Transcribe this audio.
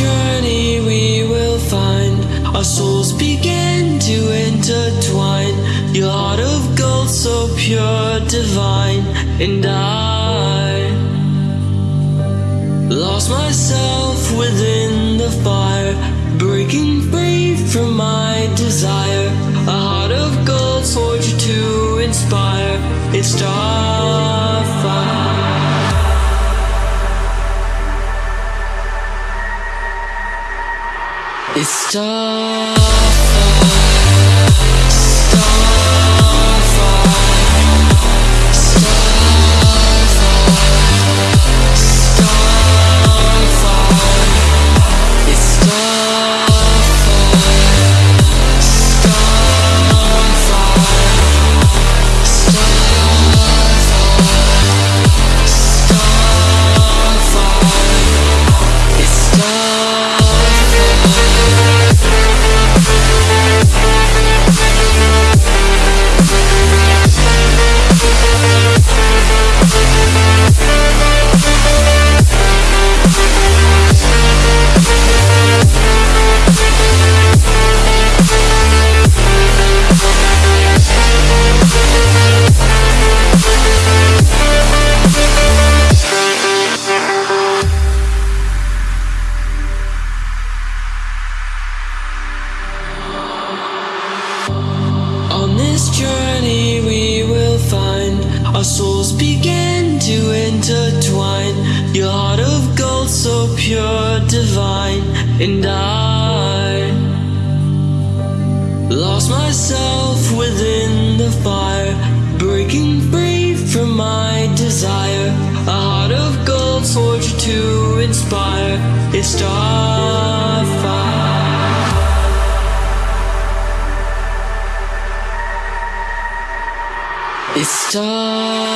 journey we will find our souls begin to intertwine. Your heart of gold, so pure, divine, and I lost myself within the fire, breaking free from my It's Starfire, Starfire, our souls begin to intertwine. Your heart of gold, so pure, divine, and I lost myself within the fire, breaking free from my desire. A heart of gold, forged to inspire. It's starfire. It's starfall